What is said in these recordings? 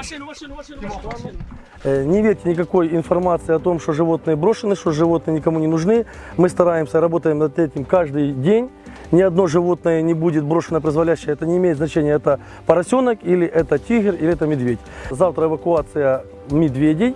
Машину, машину, машину, машину. Э, Не верьте никакой информации о том, что животные брошены, что животные никому не нужны. Мы стараемся, работаем над этим каждый день. Ни одно животное не будет брошено произволящее. Это не имеет значения, это поросенок или это тигр или это медведь. Завтра эвакуация медведей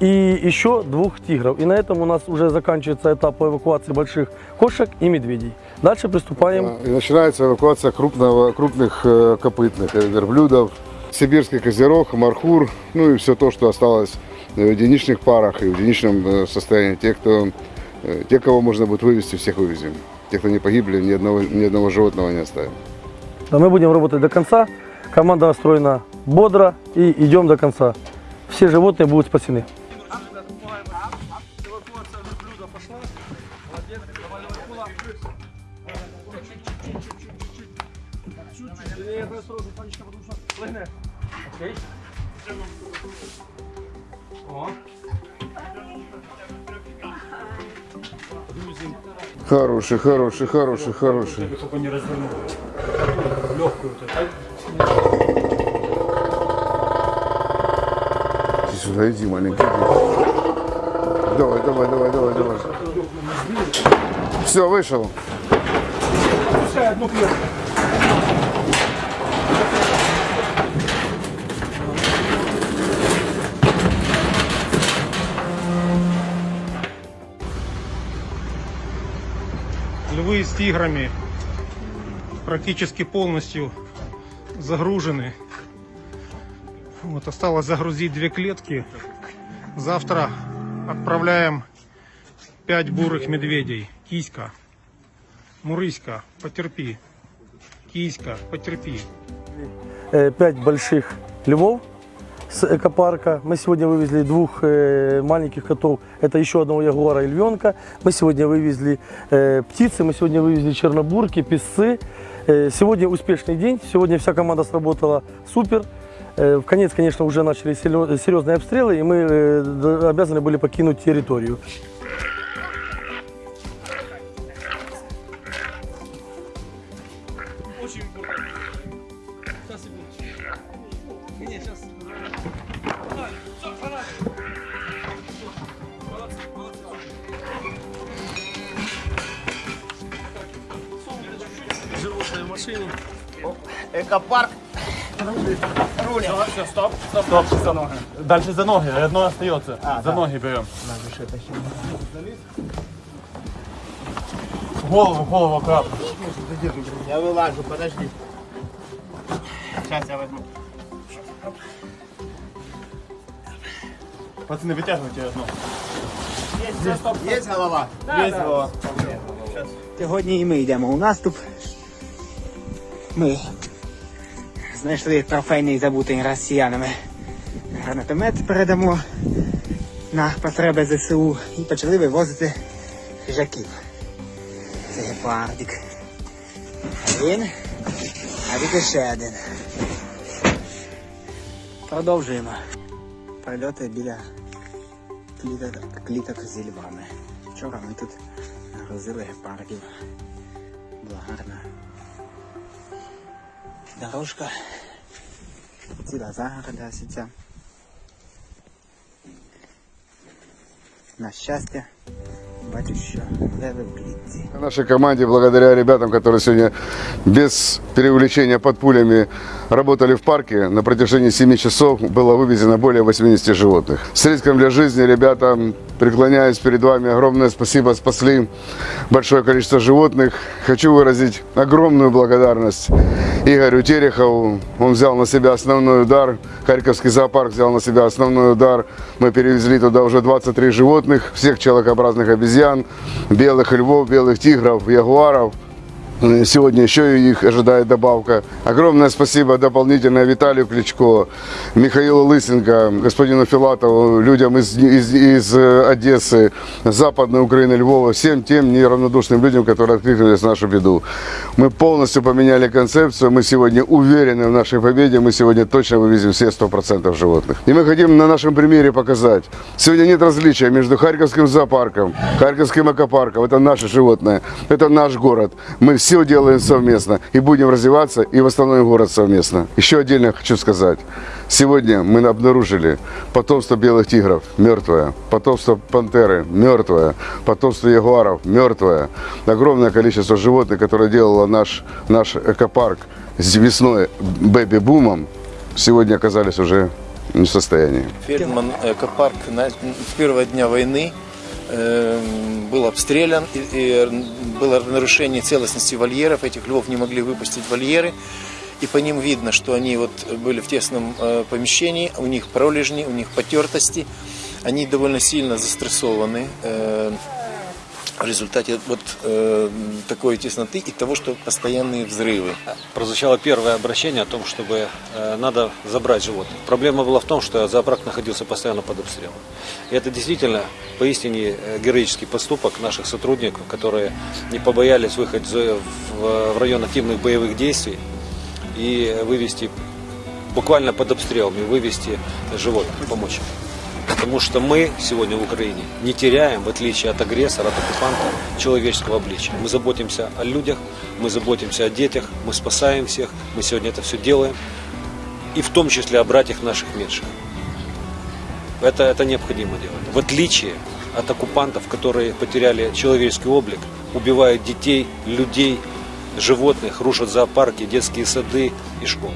и еще двух тигров. И на этом у нас уже заканчивается этап эвакуации больших кошек и медведей. Дальше приступаем. И начинается эвакуация крупного, крупных э, копытных э, верблюдов, сибирский козерог, мархур, ну и все то, что осталось в единичных парах и в единичном э, состоянии. Те, кто, э, те, кого можно будет вывести, всех вывезем. Те, кто не погибли, ни одного, ни одного животного не оставим. Да, мы будем работать до конца. Команда настроена бодро и идем до конца. Все животные будут спасены. Чуть-чуть, чуть-чуть. Чуть-чуть. Э, осторожно, Танечка, потому что. Окей. О. Хороший, хороший, хороший, хороший. Только не развернул. Легкую вот. Иди сюда, иди, маленький. иди. Давай, давай, давай, давай, давай. Все, вышел. Пускай одну клетку. Львы с тиграми практически полностью загружены. Вот, осталось загрузить две клетки. Завтра отправляем пять бурых медведей. Киська, Мурыська, потерпи. Киська, потерпи. Э, Пять больших львов с экопарка. Мы сегодня вывезли двух э, маленьких котов. Это еще одного ягуара и львенка. Мы сегодня вывезли э, птицы, мы сегодня вывезли чернобурки, песцы. Э, сегодня успешный день. Сегодня вся команда сработала супер. В конец, конечно, уже начали серьезные обстрелы, и мы обязаны были покинуть территорию. Очень. Не, сейчас. Все, фонарик. Молодцы, молодцы. Сумки чуть-чуть. Животные в машине. Экопарк. Все, стоп, стоп, стоп, стоп. Дальше за ноги, одно остается. за ноги берем. Голову, голову аккуратно. Я вылажу, подожди. Сейчас я возьму. Пацаны, вытягивайте одно. Есть голова? Есть голова. Сьогодні і ми йдемо у наступ. Ми знайшли трофейний забутий росіянами гранатомет передамо на потреби ЗСУ і почали вивозити хижаків. Це гепардик. Один, а тут ще один. Продовжуємо. Прильоти біля кліток, кліток зі львами. Вчора ми тут грузили гепардів. Була гарна дорожка. Ціла загорода сіця. На щастя, леви в клітці. Нашей команде, благодаря ребятам, которые сегодня без переувлечения под пулями работали в парке, на протяжении 7 часов было вывезено более 80 животных. С риском для жизни ребятам преклоняюсь перед вами. Огромное спасибо, спасли большое количество животных. Хочу выразить огромную благодарность Игорю Терехову. Он взял на себя основной удар. Харьковский зоопарк взял на себя основной удар. Мы перевезли туда уже 23 животных, всех человекообразных обезьян, белых львов, белых тигров, ягуаров. Сегодня еще их ожидает добавка. Огромное спасибо дополнительное Виталию Кличко, Михаилу Лысенко, господину Филатову, людям из, из, из э, Одессы, Западной Украины, Львова, всем тем неравнодушным людям, которые откликнулись на нашу беду. Мы полностью поменяли концепцию, мы сегодня уверены в нашей победе, мы сегодня точно вывезем все 100% животных. И мы хотим на нашем примере показать, сегодня нет различия между Харьковским зоопарком, Харьковским экопарком, это наши животные, это наш город. Мы все делаем совместно и будем развиваться и восстановим город совместно. Еще отдельно хочу сказать. Сегодня мы обнаружили потомство белых тигров мертвое, потомство пантеры мертвое, потомство ягуаров мертвое. Огромное количество животных, которое делало наш, наш экопарк с весной бэби-бумом, сегодня оказались уже в состоянии. Фельдман экопарк с первого дня войны был обстрелян, и, и было нарушение целостности вольеров, этих львов не могли выпустить вольеры, и по ним видно, что они вот были в тесном э, помещении, у них пролежни, у них потертости, они довольно сильно застрессованы. Э, в результате вот э, такой тесноты и того, что постоянные взрывы. прозвучало первое обращение о том, чтобы э, надо забрать животных. Проблема была в том, что зоопарк находился постоянно под обстрелом. И это действительно поистине э, героический поступок наших сотрудников, которые не побоялись выехать в, в- район активных боевых действий и вывести буквально под обстрелом и вывести животных, помочь. Потому что мы сегодня в Украине не теряем, в отличие от агрессора, от оккупанта, человеческого обличия. Мы заботимся о людях, мы заботимся о детях, мы спасаем всех, мы сегодня это все делаем. И в том числе о братьях наших меньших. Это, это необходимо делать. В отличие от оккупантов, которые потеряли человеческий облик, убивают детей, людей, животных, рушат зоопарки, детские сады и школы.